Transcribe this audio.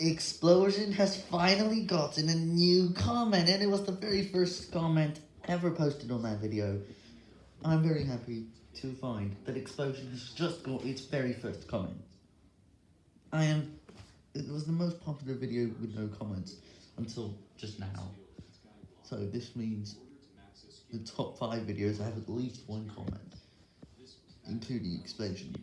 Explosion has finally gotten a new comment, and it was the very first comment ever posted on that video. I'm very happy to find that Explosion has just got its very first comment. I am... It was the most popular video with no comments until just now. So this means the top 5 videos have at least one comment, including Explosion.